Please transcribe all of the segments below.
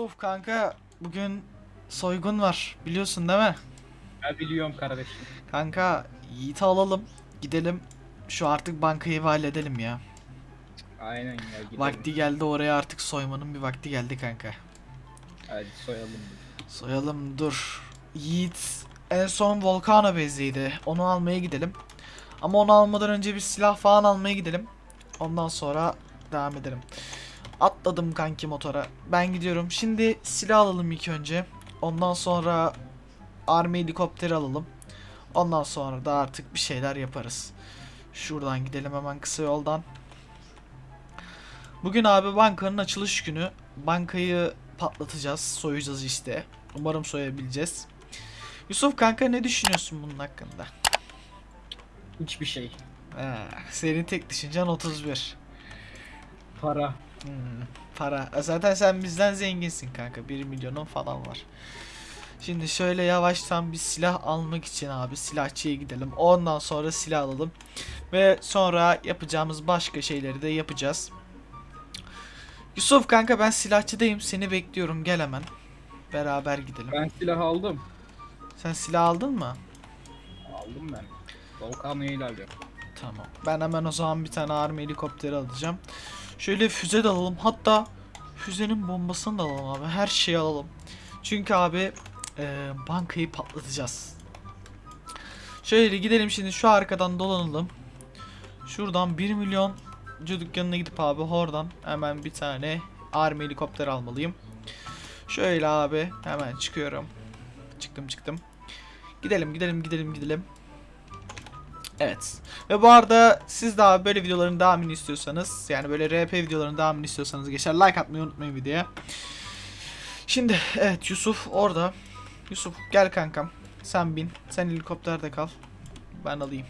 Yusuf kanka bugün soygun var biliyorsun değil mi? Ben biliyorum kardeşim. Kanka Yiğit'i alalım gidelim şu artık bankayı halledelim ya. Aynen ya gidelim. Vakti geldi oraya artık soymanın bir vakti geldi kanka. Hadi soyalım. Soyalım dur. Yiğit en son Volcano bezliydi. Onu almaya gidelim. Ama onu almadan önce bir silah falan almaya gidelim. Ondan sonra devam edelim. Atladım kanki motora. Ben gidiyorum. Şimdi silah alalım ilk önce. Ondan sonra army helikopteri alalım. Ondan sonra da artık bir şeyler yaparız. Şuradan gidelim hemen kısa yoldan. Bugün abi bankanın açılış günü. Bankayı patlatacağız, soyacağız işte. Umarım soyabileceğiz. Yusuf kanka ne düşünüyorsun bunun hakkında? Hiçbir şey. Ha, senin tek düşüncen 31. Para. Hmm, para. Zaten sen bizden zenginsin kanka. 1 milyonun falan var. Şimdi şöyle yavaştan bir silah almak için abi silahçıya gidelim. Ondan sonra silah alalım. Ve sonra yapacağımız başka şeyleri de yapacağız. Yusuf kanka ben silahçıdayım. Seni bekliyorum. Gel hemen. Beraber gidelim. Ben silah aldım. Sen silah aldın mı? Aldım ben. Volkan'a ilerliyorum. Tamam. Ben hemen o zaman bir tane army helikopteri alacağım. Şöyle füze de alalım. Hatta füzenin bombasını da alalım abi. Her şeyi alalım. Çünkü abi e, bankayı patlatacağız. Şöyle gidelim şimdi şu arkadan dolanalım. Şuradan 1 milyon dükkanına gidip abi oradan hemen bir tane army helikopter almalıyım. Şöyle abi hemen çıkıyorum. Çıktım çıktım. Gidelim gidelim gidelim gidelim. Evet. Ve bu arada siz daha böyle videoların devamını istiyorsanız yani böyle RP videoların devamını istiyorsanız geçer like atmayı unutmayın videoya. Şimdi evet Yusuf orada. Yusuf gel kankam. Sen bin. Sen helikopterde kal. Ben alayım.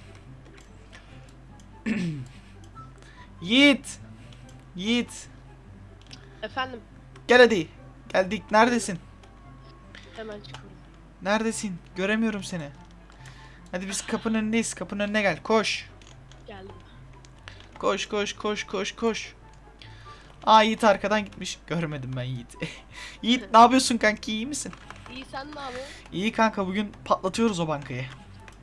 Yiğit. Yiğit. Efendim Gel hadi. Geldik. Neredesin? hemen çıkıyorum. Neredesin? Göremiyorum seni. Hadi biz kapının önündeyiz. Kapının önüne gel. Koş. Geldim. Koş koş koş koş koş. Aa Yiğit arkadan gitmiş. Görmedim ben Yiğit. Yiğit ne yapıyorsun kanki iyi misin? İyi sen ne yapıyorsun? İyi kanka bugün patlatıyoruz o bankayı.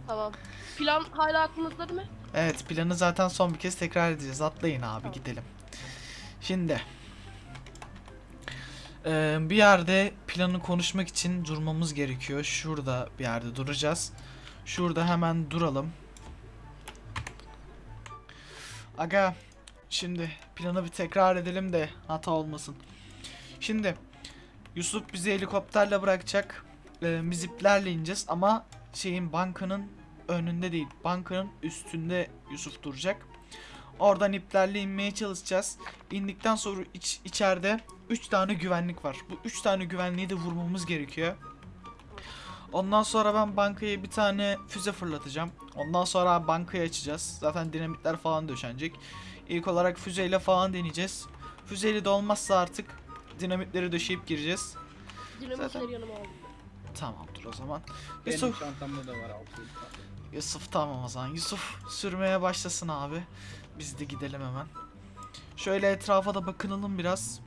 Tamam. Plan hala aklınızda değil mi? Evet planı zaten son bir kez tekrar edeceğiz. Atlayın abi Tamam. gidelim. Şimdi. Eee, bir yerde planı konuşmak için durmamız gerekiyor. Şurada bir yerde duracağız. Şurada hemen duralım. Aga şimdi planı bir tekrar edelim de hata olmasın. Şimdi Yusuf bizi helikopterle bırakacak. Eee, biz iplerle ineceğiz ama şeyin bankanın önünde değil. Bankanın üstünde Yusuf duracak. Oradan iplerle inmeye çalışacağız. İndikten sonra iç, içeride 3 tane güvenlik var. Bu 3 tane güvenliği de vurmamız gerekiyor. Ondan sonra ben bankaya bir tane füze fırlatacağım. Ondan sonra bankayı açacağız. Zaten dinamitler falan döşenecek. İlk olarak füzeyle falan deneyeceğiz. Füzeyle de olmazsa artık dinamitleri döşeyip gireceğiz. Dinamitleri Zaten- yanıma aldım. Tamamdır o zaman. Benim Yusuf, çantamda da var altı. Yusuf tamam o zaman. Yusuf sürmeye başlasın abi. Biz de gidelim hemen. Şöyle etrafa da bakınalım biraz.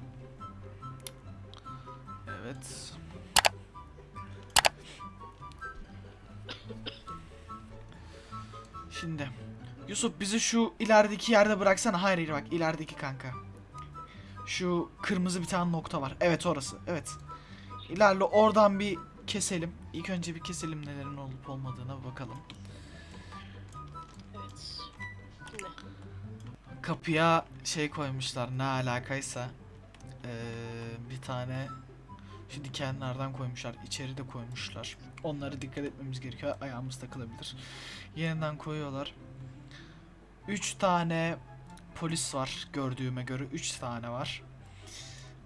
Evet. Yusuf bizi şu ilerideki yerde bıraksana. Hayır hayır bak ilerideki kanka. Şu kırmızı bir tane nokta var. Evet orası. Evet. İlerle oradan bir keselim. İlk önce bir keselim nelerin olup olmadığına bakalım. Evet. Kapıya şey koymuşlar ne alakaysa. Ee, bir tane şu dikenlerden koymuşlar. içeri de koymuşlar. Onlara dikkat etmemiz gerekiyor. Ayağımız takılabilir. Yeniden koyuyorlar. 3 tane polis var gördüğüme göre. 3 tane var.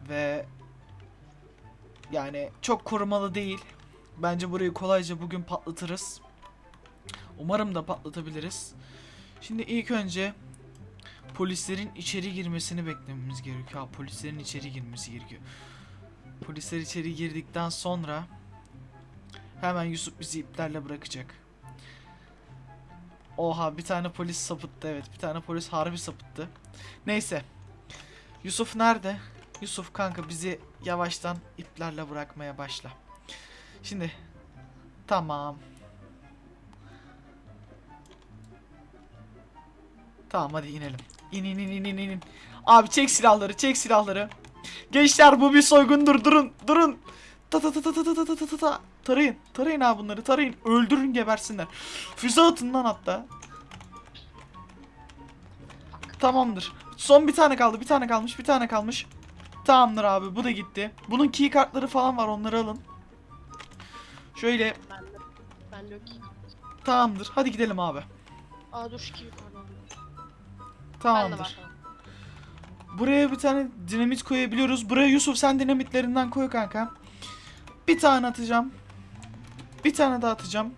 Ve yani çok korumalı değil. Bence burayı kolayca bugün patlatırız. Umarım da patlatabiliriz. Şimdi ilk önce polislerin içeri girmesini beklememiz gerekiyor. Ha, polislerin içeri girmesi gerekiyor. Polisler içeri girdikten sonra hemen Yusuf bizi iplerle bırakacak. Oha bir tane polis sapıttı evet bir tane polis harbi sapıttı. Neyse. Yusuf nerede? Yusuf kanka bizi yavaştan iplerle bırakmaya başla. Şimdi tamam. Tamam hadi inelim. İn in in in in. Abi çek silahları çek silahları. Gençler bu bir soygundur durun durun. Ta ta ta ta ta ta ta ta ta ta ta. Tarayın tarayın abi bunları tarayın. Öldürün gebersinler. Füze atın lan hatta. Tamamdır. Son bir tane kaldı bir tane kalmış bir tane kalmış. Tamamdır abi bu da gitti. Bunun key kartları falan var onları alın. Şöyle Ben de. Ben de tamamdır hadi gidelim abi. Aa dur şu de Tamamdır. Buraya bir tane dinamit koyabiliyoruz. Buraya Yusuf sen dinamitlerinden koy kanka. Bir tane atacağım. Bir tane daha atacağım.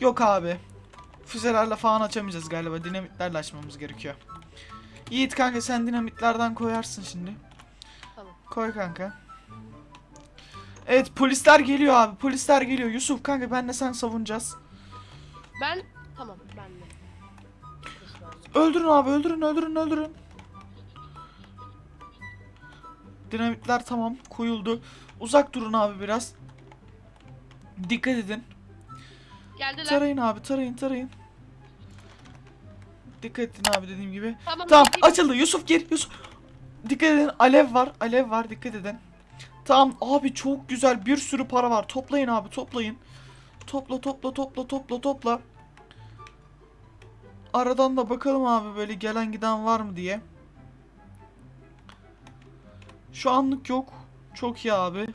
Yok abi. Füzelerle falan açamayacağız galiba. Dinamitlerle açmamız gerekiyor. Yiğit kanka sen dinamitlerden koyarsın şimdi. Tamam. Koy kanka. Evet polisler geliyor abi. Polisler geliyor. Yusuf kanka benle sen savunacağız. Ben tamam ben de. Öldürün abi öldürün öldürün öldürün. Dinamitler tamam koyuldu. Uzak durun abi biraz. Dikkat edin. Geldiler. Tarayın abi tarayın tarayın. Dikkat edin abi dediğim gibi. Tamam. Tamam açıldı Yusuf gir Yusuf. Dikkat edin alev var alev var dikkat edin. Tamam abi çok güzel bir sürü para var. Toplayın abi toplayın. Topla topla topla topla topla. Aradan da bakalım abi böyle gelen giden var mı diye. Şu anlık yok. Çok iyi abi.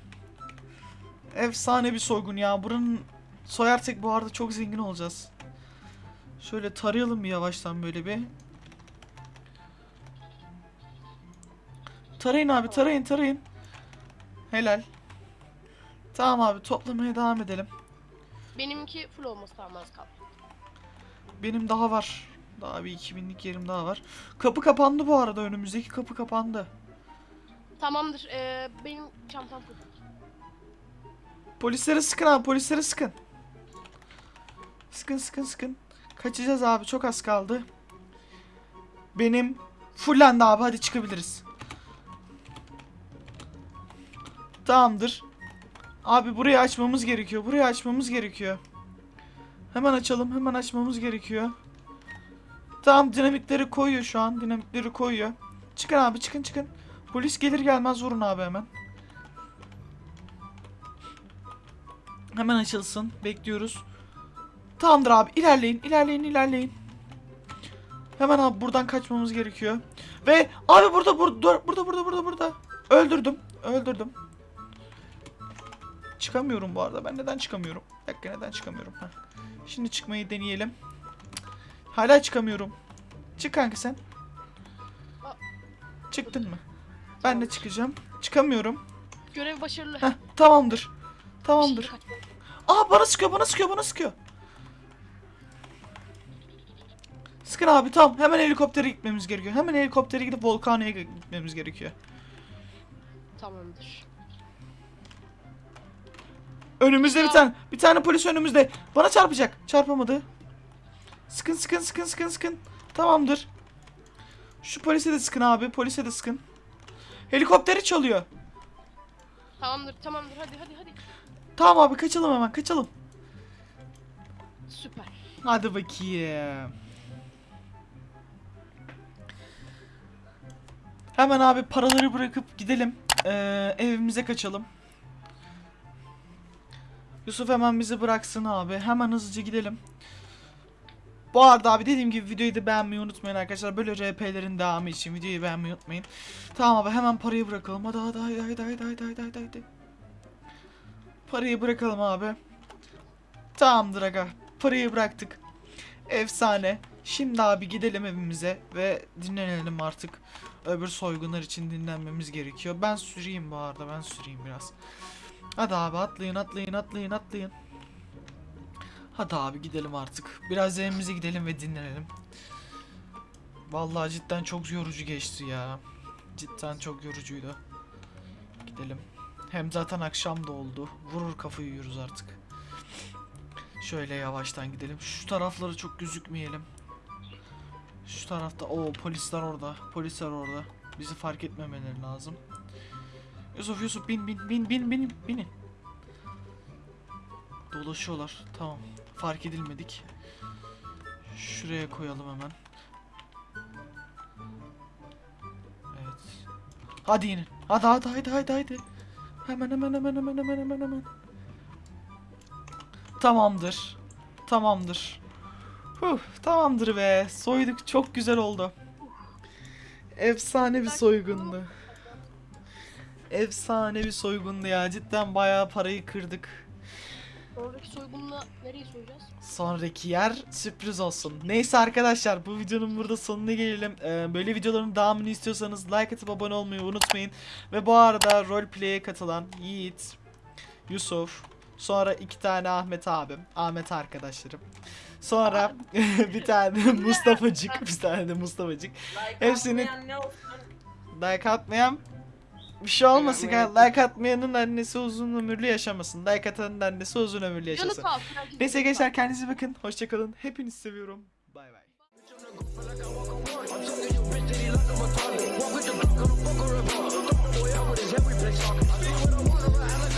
Efsane bir soygun ya. Buranın soyarsak bu arada çok zengin olacağız. Şöyle tarayalım bir yavaştan böyle bir. Tarayın abi tarayın tarayın. Helal. Tamam abi toplamaya devam edelim. Benimki full olması lazım az kaldı. Benim daha var. Daha bir 2000'lik yerim daha var. Kapı kapandı bu arada önümüzdeki kapı kapandı. Tamamdır. Ee, benim çantam full. Polislere sıkın abi polislere sıkın. Sıkın sıkın sıkın. Kaçacağız abi çok az kaldı. Benim fullendi abi hadi çıkabiliriz. Tamamdır. Abi burayı açmamız gerekiyor. Burayı açmamız gerekiyor. Hemen açalım. Hemen açmamız gerekiyor. Tamam dinamitleri koyuyor şu an. Dinamitleri koyuyor. Çıkın abi çıkın çıkın. Polis gelir gelmez vurun abi hemen. Hemen açılsın. Bekliyoruz. Tamamdır abi. ilerleyin, ilerleyin, ilerleyin. Hemen abi buradan kaçmamız gerekiyor. Ve abi burada burada burada burada burada burada. Öldürdüm. Öldürdüm. Çıkamıyorum bu arada. Ben neden çıkamıyorum? Bir dakika neden çıkamıyorum? Heh. Şimdi çıkmayı deneyelim. Hala çıkamıyorum. Çık kanka sen. Çıktın mı? Ben de çıkacağım. Çıkamıyorum. Görev başarılı. Heh, tamamdır. Tamamdır. Aa bana sıkıyor bana sıkıyor bana sıkıyor. Sıkın abi tamam hemen helikoptere gitmemiz gerekiyor. Hemen helikoptere gidip volkaneye gitmemiz gerekiyor. Tamamdır. Önümüzde bir tane bir tane polis önümüzde. Bana çarpacak. Çarpamadı. Sıkın sıkın sıkın sıkın sıkın. Tamamdır. Şu polise de sıkın abi. Polise de sıkın. Helikopteri çalıyor. Tamamdır tamamdır hadi hadi hadi. Tamam abi kaçalım hemen kaçalım. Süper. Hadi bakayım. Hemen abi paraları bırakıp gidelim. Ee, evimize kaçalım. Yusuf hemen bizi bıraksın abi. Hemen hızlıca gidelim. Bu arada abi dediğim gibi videoyu da beğenmeyi unutmayın arkadaşlar. Böyle RP'lerin devamı için videoyu beğenmeyi unutmayın. Tamam abi hemen parayı bırakalım. Hadi hadi hadi hadi hadi hadi hadi hadi. hadi. Parayı bırakalım abi. Tamamdır aga. Parayı bıraktık. Efsane. Şimdi abi gidelim evimize ve dinlenelim artık. Öbür soygunlar için dinlenmemiz gerekiyor. Ben süreyim bu arada ben süreyim biraz. Hadi abi atlayın atlayın atlayın atlayın. Hadi abi gidelim artık. Biraz evimize gidelim ve dinlenelim. Vallahi cidden çok yorucu geçti ya. Cidden çok yorucuydu. Gidelim. Hem zaten akşam da oldu. Vurur kafayı yiyoruz artık. Şöyle yavaştan gidelim. Şu taraflara çok gözükmeyelim. Şu tarafta o polisler orada. Polisler orada. Bizi fark etmemeleri lazım. Yusuf Yusuf bin bin bin bin bin binin. Dolaşıyorlar. Tamam. Fark edilmedik. Şuraya koyalım hemen. Evet. Hadi inin. Hadi hadi hadi hadi hadi. Hemen hemen hemen hemen hemen hemen hemen. Tamamdır. Tamamdır. Huh, tamamdır be. Soyduk. Çok güzel oldu. Efsane bir soygundu. Efsane bir soygundu ya. Cidden bayağı parayı kırdık. Sonraki soygunla nereyi soyacağız? Sonraki yer sürpriz olsun. Neyse arkadaşlar bu videonun burada sonuna gelelim. Ee, böyle videoların devamını istiyorsanız like atıp abone olmayı unutmayın. Ve bu arada roleplay'e katılan Yiğit, Yusuf, sonra iki tane Ahmet abim, Ahmet arkadaşlarım. Sonra bir tane Mustafa'cık, bir tane de Mustafa'cık. Like Hepsini- atmayan ne olsun? Like atmayan bir şey olmasın. atmayan- Like atmayanın annesi uzun ömürlü yaşamasın. Like atanın annesi uzun ömürlü yaşasın. Neyse gençler kendinize bakın. Hoşçakalın. Hepinizi seviyorum. Bay bay. Walk with the or a bar. Throw my boy out with his every place talking. I see what I want, but I